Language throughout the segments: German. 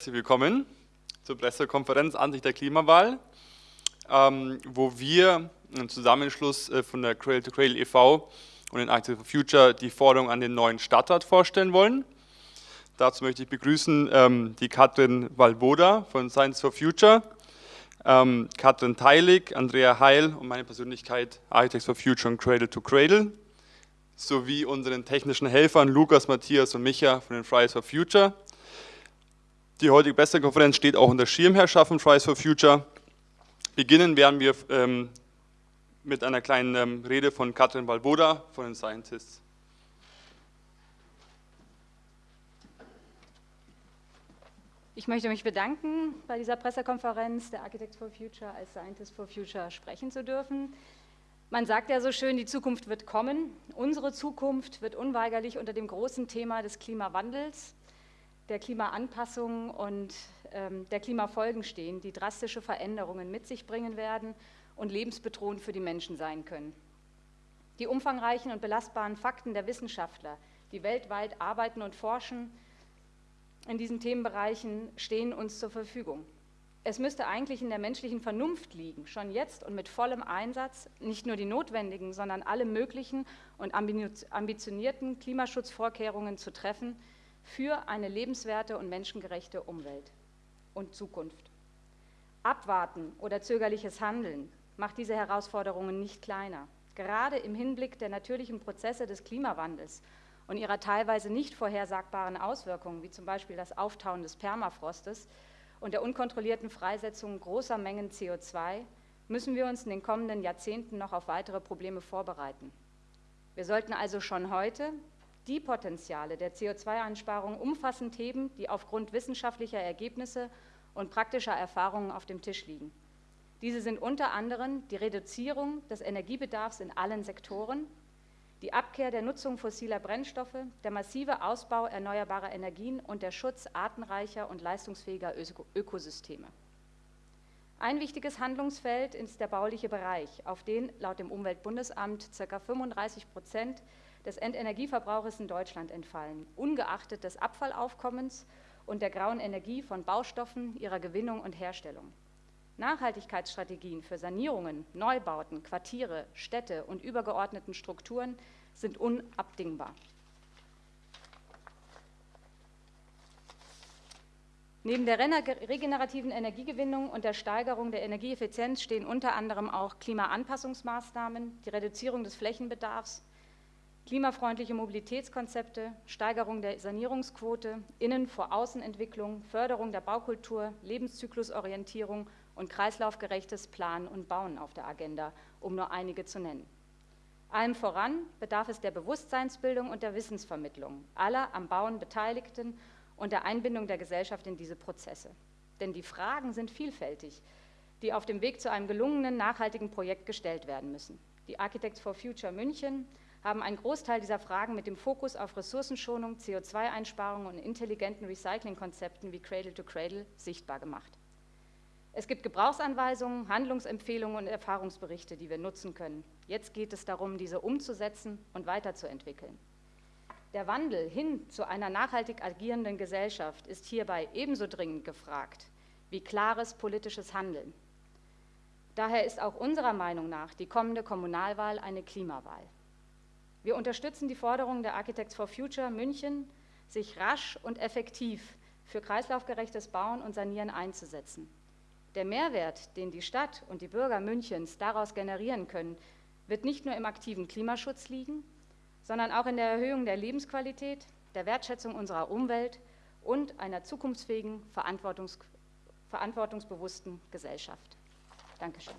Herzlich willkommen zur Pressekonferenz Ansicht der Klimawahl, ähm, wo wir im Zusammenschluss äh, von der Cradle to Cradle e.V. und den Active for Future die Forderung an den neuen Stadtrat vorstellen wollen. Dazu möchte ich begrüßen ähm, die Katrin Walboda von Science for Future, ähm, Katrin Teilig, Andrea Heil und meine Persönlichkeit Architects for Future und Cradle to Cradle, sowie unseren technischen Helfern Lukas, Matthias und Micha von den Fridays for Future. Die heutige Pressekonferenz steht auch unter Schirmherrschaft von Fridays for Future. Beginnen werden wir ähm, mit einer kleinen ähm, Rede von Katrin Balboda von den Scientists. Ich möchte mich bedanken, bei dieser Pressekonferenz der Architects for Future als Scientists for Future sprechen zu dürfen. Man sagt ja so schön, die Zukunft wird kommen. Unsere Zukunft wird unweigerlich unter dem großen Thema des Klimawandels der Klimaanpassung und ähm, der Klimafolgen stehen, die drastische Veränderungen mit sich bringen werden und lebensbedrohend für die Menschen sein können. Die umfangreichen und belastbaren Fakten der Wissenschaftler, die weltweit arbeiten und forschen in diesen Themenbereichen, stehen uns zur Verfügung. Es müsste eigentlich in der menschlichen Vernunft liegen, schon jetzt und mit vollem Einsatz nicht nur die notwendigen, sondern alle möglichen und ambitionierten Klimaschutzvorkehrungen zu treffen, für eine lebenswerte und menschengerechte Umwelt und Zukunft. Abwarten oder zögerliches Handeln macht diese Herausforderungen nicht kleiner. Gerade im Hinblick der natürlichen Prozesse des Klimawandels und ihrer teilweise nicht vorhersagbaren Auswirkungen, wie zum Beispiel das Auftauen des Permafrostes und der unkontrollierten Freisetzung großer Mengen CO2, müssen wir uns in den kommenden Jahrzehnten noch auf weitere Probleme vorbereiten. Wir sollten also schon heute die Potenziale der CO2-Einsparung umfassend heben, die aufgrund wissenschaftlicher Ergebnisse und praktischer Erfahrungen auf dem Tisch liegen. Diese sind unter anderem die Reduzierung des Energiebedarfs in allen Sektoren, die Abkehr der Nutzung fossiler Brennstoffe, der massive Ausbau erneuerbarer Energien und der Schutz artenreicher und leistungsfähiger Ökosysteme. Ein wichtiges Handlungsfeld ist der bauliche Bereich, auf den laut dem Umweltbundesamt ca. 35 Prozent des Endenergieverbrauches in Deutschland entfallen, ungeachtet des Abfallaufkommens und der grauen Energie von Baustoffen, ihrer Gewinnung und Herstellung. Nachhaltigkeitsstrategien für Sanierungen, Neubauten, Quartiere, Städte und übergeordneten Strukturen sind unabdingbar. Neben der regenerativen Energiegewinnung und der Steigerung der Energieeffizienz stehen unter anderem auch Klimaanpassungsmaßnahmen, die Reduzierung des Flächenbedarfs, klimafreundliche Mobilitätskonzepte, Steigerung der Sanierungsquote, Innen- vor Außenentwicklung, Förderung der Baukultur, Lebenszyklusorientierung und kreislaufgerechtes Planen und Bauen auf der Agenda, um nur einige zu nennen. Allem voran bedarf es der Bewusstseinsbildung und der Wissensvermittlung aller am Bauen Beteiligten und der Einbindung der Gesellschaft in diese Prozesse. Denn die Fragen sind vielfältig, die auf dem Weg zu einem gelungenen, nachhaltigen Projekt gestellt werden müssen. Die Architects for Future München haben einen Großteil dieser Fragen mit dem Fokus auf Ressourcenschonung, CO2-Einsparung und intelligenten Recyclingkonzepten wie Cradle to Cradle sichtbar gemacht. Es gibt Gebrauchsanweisungen, Handlungsempfehlungen und Erfahrungsberichte, die wir nutzen können. Jetzt geht es darum, diese umzusetzen und weiterzuentwickeln. Der Wandel hin zu einer nachhaltig agierenden Gesellschaft ist hierbei ebenso dringend gefragt wie klares politisches Handeln. Daher ist auch unserer Meinung nach die kommende Kommunalwahl eine Klimawahl. Wir unterstützen die Forderung der Architects for Future München, sich rasch und effektiv für kreislaufgerechtes Bauen und Sanieren einzusetzen. Der Mehrwert, den die Stadt und die Bürger Münchens daraus generieren können, wird nicht nur im aktiven Klimaschutz liegen, sondern auch in der Erhöhung der Lebensqualität, der Wertschätzung unserer Umwelt und einer zukunftsfähigen, verantwortungs verantwortungsbewussten Gesellschaft. Dankeschön.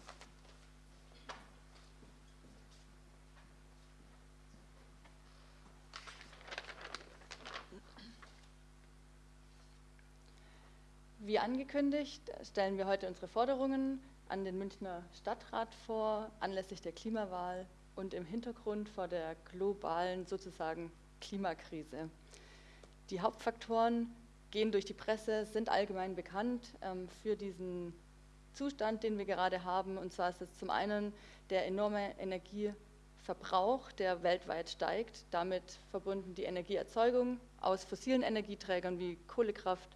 Wie angekündigt, stellen wir heute unsere Forderungen an den Münchner Stadtrat vor, anlässlich der Klimawahl und im Hintergrund vor der globalen sozusagen Klimakrise. Die Hauptfaktoren gehen durch die Presse, sind allgemein bekannt ähm, für diesen Zustand, den wir gerade haben. Und zwar ist es zum einen der enorme Energieverbrauch, der weltweit steigt, damit verbunden die Energieerzeugung aus fossilen Energieträgern wie Kohlekraft,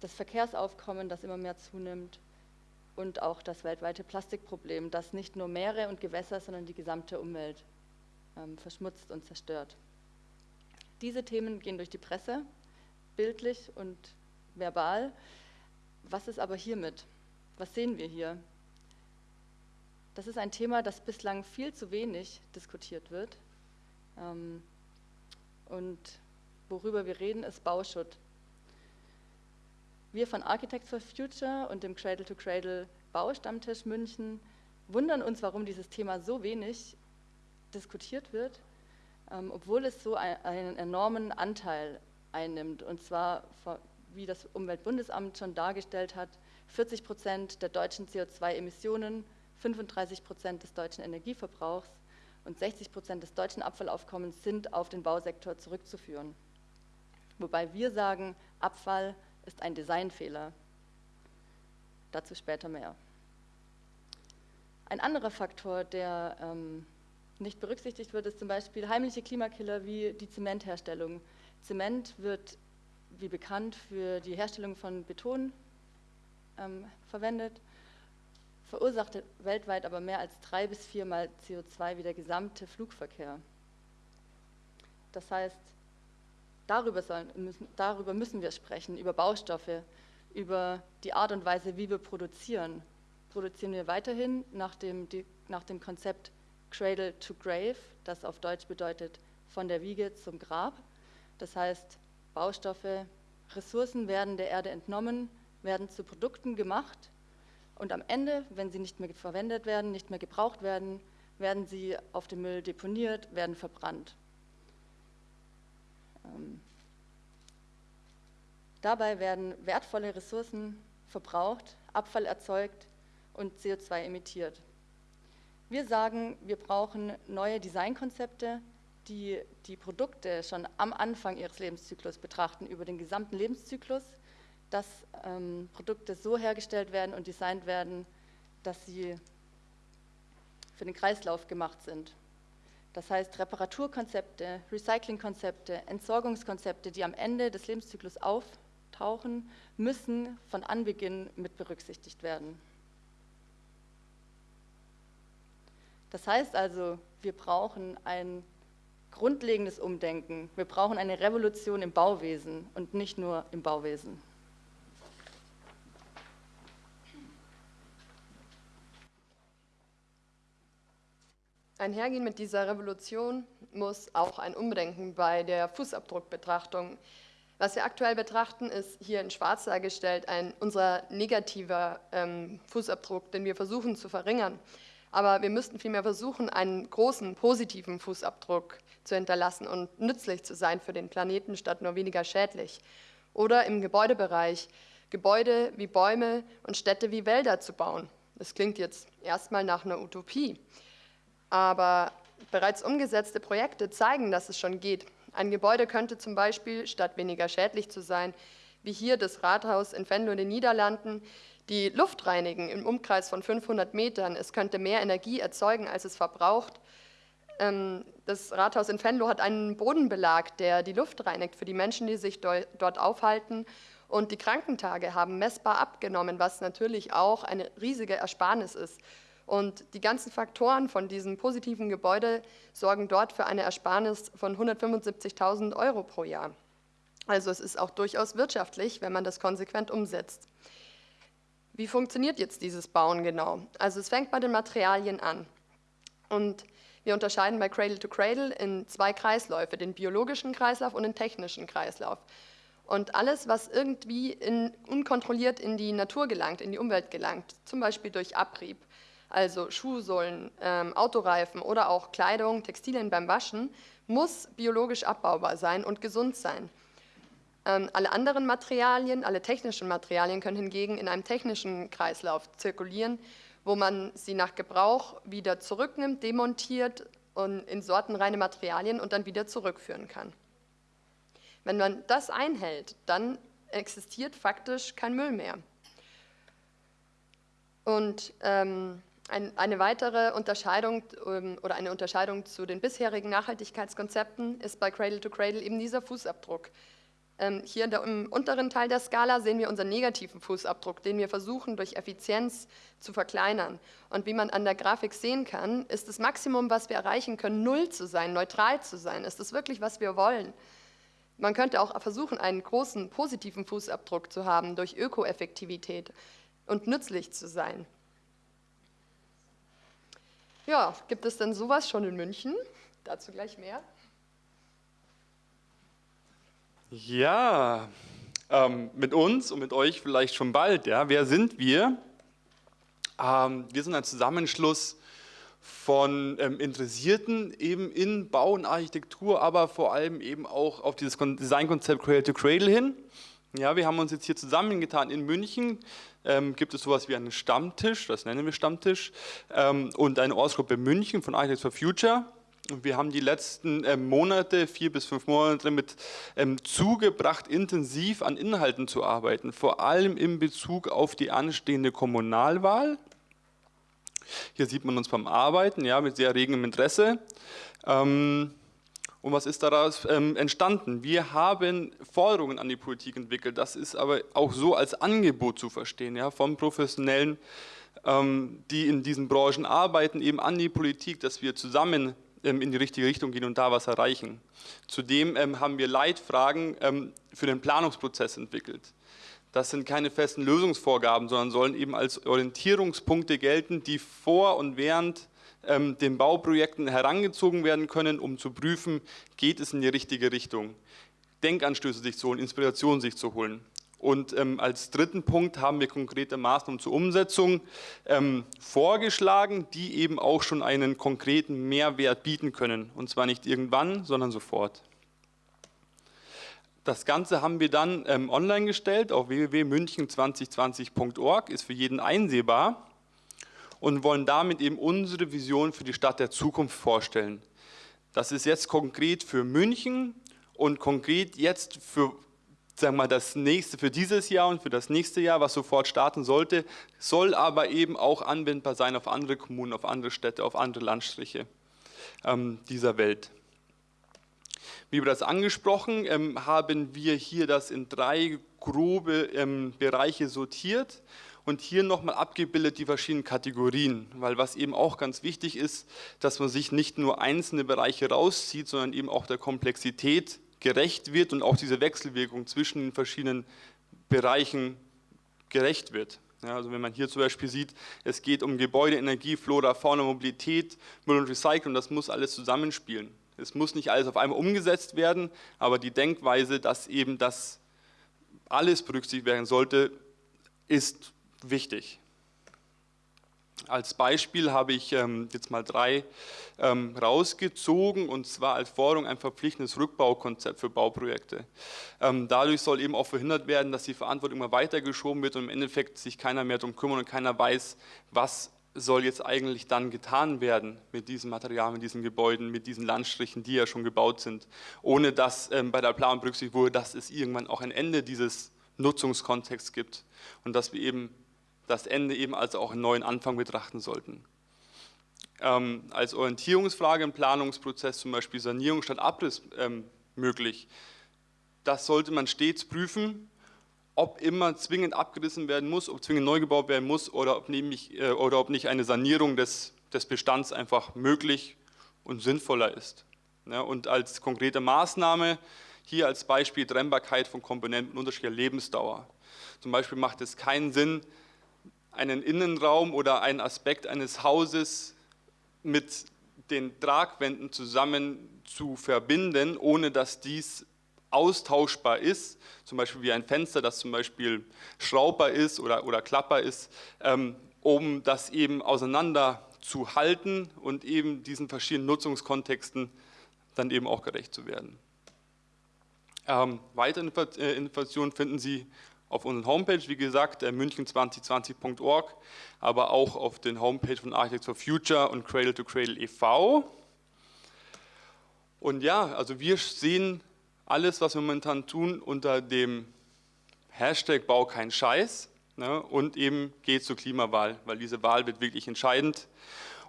das Verkehrsaufkommen, das immer mehr zunimmt und auch das weltweite Plastikproblem, das nicht nur Meere und Gewässer, sondern die gesamte Umwelt ähm, verschmutzt und zerstört. Diese Themen gehen durch die Presse, bildlich und verbal. Was ist aber hiermit? Was sehen wir hier? Das ist ein Thema, das bislang viel zu wenig diskutiert wird. Ähm, und worüber wir reden, ist Bauschutt. Wir von Architects for Future und dem Cradle to Cradle Baustammtisch München wundern uns, warum dieses Thema so wenig diskutiert wird, ähm, obwohl es so ein, einen enormen Anteil einnimmt. Und zwar, wie das Umweltbundesamt schon dargestellt hat, 40 Prozent der deutschen CO2-Emissionen, 35 Prozent des deutschen Energieverbrauchs und 60 Prozent des deutschen Abfallaufkommens sind auf den Bausektor zurückzuführen. Wobei wir sagen, Abfall ist ein Designfehler. Dazu später mehr. Ein anderer Faktor, der ähm, nicht berücksichtigt wird, ist zum Beispiel heimliche Klimakiller wie die Zementherstellung. Zement wird, wie bekannt, für die Herstellung von Beton ähm, verwendet, verursacht weltweit aber mehr als drei bis viermal CO2 wie der gesamte Flugverkehr. Das heißt, darüber, sollen, müssen, darüber müssen wir sprechen, über Baustoffe, über die Art und Weise, wie wir produzieren. Produzieren wir weiterhin nach dem, die, nach dem Konzept Cradle to Grave, das auf Deutsch bedeutet von der Wiege zum Grab. Das heißt, Baustoffe, Ressourcen werden der Erde entnommen, werden zu Produkten gemacht und am Ende, wenn sie nicht mehr verwendet werden, nicht mehr gebraucht werden, werden sie auf dem Müll deponiert, werden verbrannt. Ähm, dabei werden wertvolle Ressourcen verbraucht, Abfall erzeugt und CO2 emittiert. Wir sagen, wir brauchen neue Designkonzepte, die die Produkte schon am Anfang ihres Lebenszyklus betrachten, über den gesamten Lebenszyklus dass ähm, Produkte so hergestellt werden und designt werden, dass sie für den Kreislauf gemacht sind. Das heißt, Reparaturkonzepte, Recyclingkonzepte, Entsorgungskonzepte, die am Ende des Lebenszyklus auftauchen, müssen von Anbeginn mit berücksichtigt werden. Das heißt also, wir brauchen ein grundlegendes Umdenken. Wir brauchen eine Revolution im Bauwesen und nicht nur im Bauwesen. Einhergehen mit dieser Revolution muss auch ein Umdenken bei der Fußabdruckbetrachtung. Was wir aktuell betrachten, ist hier in schwarz dargestellt ein unser negativer ähm, Fußabdruck, den wir versuchen zu verringern. Aber wir müssten vielmehr versuchen, einen großen positiven Fußabdruck zu hinterlassen und nützlich zu sein für den Planeten, statt nur weniger schädlich. Oder im Gebäudebereich Gebäude wie Bäume und Städte wie Wälder zu bauen. Das klingt jetzt erstmal nach einer Utopie. Aber bereits umgesetzte Projekte zeigen, dass es schon geht. Ein Gebäude könnte zum Beispiel, statt weniger schädlich zu sein, wie hier das Rathaus in Venlo in den Niederlanden, die Luft reinigen im Umkreis von 500 Metern. Es könnte mehr Energie erzeugen, als es verbraucht. Ähm, das Rathaus in Venlo hat einen Bodenbelag, der die Luft reinigt für die Menschen, die sich dort aufhalten. Und die Krankentage haben messbar abgenommen, was natürlich auch eine riesige Ersparnis ist. Und die ganzen Faktoren von diesem positiven Gebäude sorgen dort für eine Ersparnis von 175.000 Euro pro Jahr. Also es ist auch durchaus wirtschaftlich, wenn man das konsequent umsetzt. Wie funktioniert jetzt dieses Bauen genau? Also es fängt bei den Materialien an. Und wir unterscheiden bei Cradle to Cradle in zwei Kreisläufe, den biologischen Kreislauf und den technischen Kreislauf. Und alles, was irgendwie in, unkontrolliert in die Natur gelangt, in die Umwelt gelangt, zum Beispiel durch Abrieb, also Schuhsohlen, ähm, Autoreifen oder auch Kleidung, Textilien beim Waschen, muss biologisch abbaubar sein und gesund sein. Ähm, alle anderen Materialien, alle technischen Materialien können hingegen in einem technischen Kreislauf zirkulieren, wo man sie nach Gebrauch wieder zurücknimmt, demontiert und in sortenreine Materialien und dann wieder zurückführen kann. Wenn man das einhält, dann existiert faktisch kein Müll mehr. Und ähm, ein, eine weitere Unterscheidung ähm, oder eine Unterscheidung zu den bisherigen Nachhaltigkeitskonzepten ist bei Cradle to Cradle eben dieser Fußabdruck. Ähm, hier im unteren Teil der Skala sehen wir unseren negativen Fußabdruck, den wir versuchen durch Effizienz zu verkleinern. Und wie man an der Grafik sehen kann, ist das Maximum, was wir erreichen können, null zu sein, neutral zu sein. Ist das wirklich, was wir wollen? Man könnte auch versuchen, einen großen positiven Fußabdruck zu haben durch Ökoeffektivität und nützlich zu sein. Ja, gibt es denn sowas schon in München? Dazu gleich mehr. Ja, ähm, mit uns und mit euch vielleicht schon bald. Ja. Wer sind wir? Ähm, wir sind ein Zusammenschluss von ähm, Interessierten eben in Bau und Architektur, aber vor allem eben auch auf dieses Designkonzept Cradle to Cradle hin. Ja, wir haben uns jetzt hier zusammengetan in München. Ähm, gibt es sowas wie einen Stammtisch, das nennen wir Stammtisch, ähm, und eine Ortsgruppe München von Architects for Future. Wir haben die letzten ähm, Monate, vier bis fünf Monate, damit ähm, zugebracht, intensiv an Inhalten zu arbeiten, vor allem in Bezug auf die anstehende Kommunalwahl. Hier sieht man uns beim Arbeiten, ja, mit sehr regem Interesse. Ähm, und was ist daraus entstanden? Wir haben Forderungen an die Politik entwickelt. Das ist aber auch so als Angebot zu verstehen, ja, von Professionellen, die in diesen Branchen arbeiten, eben an die Politik, dass wir zusammen ähm, in die richtige Richtung gehen und da was erreichen. Zudem ähm, haben wir Leitfragen ähm, für den Planungsprozess entwickelt. Das sind keine festen Lösungsvorgaben, sondern sollen eben als Orientierungspunkte gelten, die vor und während den Bauprojekten herangezogen werden können, um zu prüfen, geht es in die richtige Richtung. Denkanstöße sich zu holen, Inspiration sich zu holen. Und ähm, als dritten Punkt haben wir konkrete Maßnahmen zur Umsetzung ähm, vorgeschlagen, die eben auch schon einen konkreten Mehrwert bieten können. Und zwar nicht irgendwann, sondern sofort. Das Ganze haben wir dann ähm, online gestellt auf www.münchen2020.org, ist für jeden einsehbar und wollen damit eben unsere Vision für die Stadt der Zukunft vorstellen. Das ist jetzt konkret für München und konkret jetzt für sagen wir mal, das nächste für dieses Jahr und für das nächste Jahr, was sofort starten sollte, soll aber eben auch anwendbar sein auf andere Kommunen, auf andere Städte, auf andere Landstriche ähm, dieser Welt. Wie das angesprochen, ähm, haben wir hier das in drei grobe ähm, Bereiche sortiert und hier nochmal abgebildet die verschiedenen Kategorien, weil was eben auch ganz wichtig ist, dass man sich nicht nur einzelne Bereiche rauszieht, sondern eben auch der Komplexität gerecht wird und auch diese Wechselwirkung zwischen den verschiedenen Bereichen gerecht wird. Ja, also wenn man hier zum Beispiel sieht, es geht um Gebäude, Energie, Flora, Fauna, Mobilität, Müll und Recycling, das muss alles zusammenspielen. Es muss nicht alles auf einmal umgesetzt werden, aber die Denkweise, dass eben das alles berücksichtigt werden sollte, ist wichtig. Als Beispiel habe ich ähm, jetzt mal drei ähm, rausgezogen und zwar als Forderung ein verpflichtendes Rückbaukonzept für Bauprojekte. Ähm, dadurch soll eben auch verhindert werden, dass die Verantwortung immer weitergeschoben wird und im Endeffekt sich keiner mehr darum kümmert und keiner weiß, was soll jetzt eigentlich dann getan werden mit diesem Material, mit diesen Gebäuden, mit diesen Landstrichen, die ja schon gebaut sind, ohne dass bei der Planung berücksichtigt wurde, dass es irgendwann auch ein Ende dieses Nutzungskontexts gibt und dass wir eben das Ende eben als auch einen neuen Anfang betrachten sollten. Ähm, als Orientierungsfrage im Planungsprozess zum Beispiel Sanierung statt Abriss ähm, möglich. Das sollte man stets prüfen, ob immer zwingend abgerissen werden muss, ob zwingend neu gebaut werden muss oder ob, nämlich, äh, oder ob nicht eine Sanierung des, des Bestands einfach möglich und sinnvoller ist. Ja, und als konkrete Maßnahme hier als Beispiel Trennbarkeit von Komponenten unterschiedlicher Lebensdauer. Zum Beispiel macht es keinen Sinn, einen Innenraum oder einen Aspekt eines Hauses mit den Tragwänden zusammen zu verbinden, ohne dass dies austauschbar ist, zum Beispiel wie ein Fenster, das zum Beispiel schraubbar ist oder, oder klappbar ist, ähm, um das eben auseinander zu halten und eben diesen verschiedenen Nutzungskontexten dann eben auch gerecht zu werden. Ähm, weitere äh, Informationen finden Sie auf unserer Homepage, wie gesagt, münchen2020.org, aber auch auf den Homepage von Architects for Future und Cradle to Cradle e.V. Und ja, also wir sehen alles, was wir momentan tun, unter dem Hashtag Bau kein Scheiß ne, und eben geht zur Klimawahl, weil diese Wahl wird wirklich entscheidend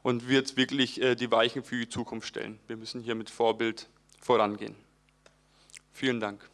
und wird wirklich äh, die Weichen für die Zukunft stellen. Wir müssen hier mit Vorbild vorangehen. Vielen Dank.